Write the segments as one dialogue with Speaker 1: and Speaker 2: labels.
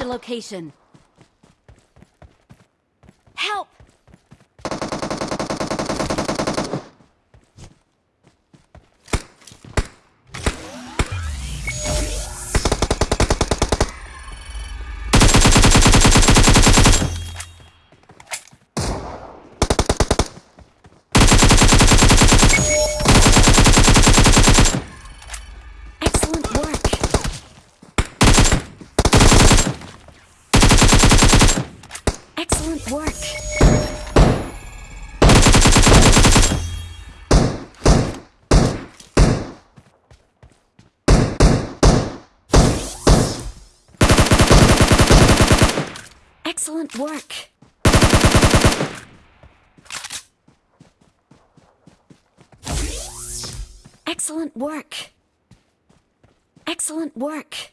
Speaker 1: A location. Help! Excellent work. Excellent work. Excellent work. Excellent work. Excellent work.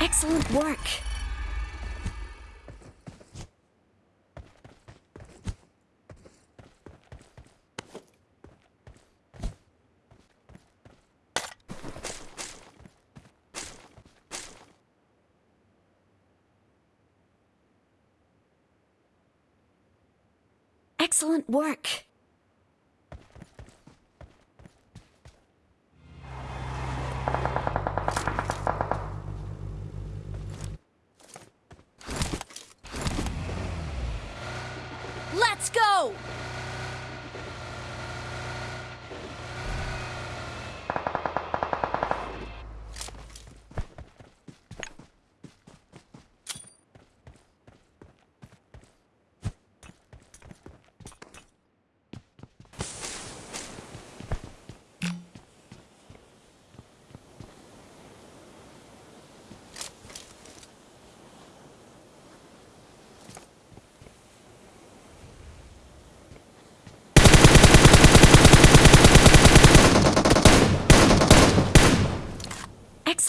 Speaker 1: Excellent work. Excellent work.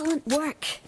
Speaker 1: Excellent work.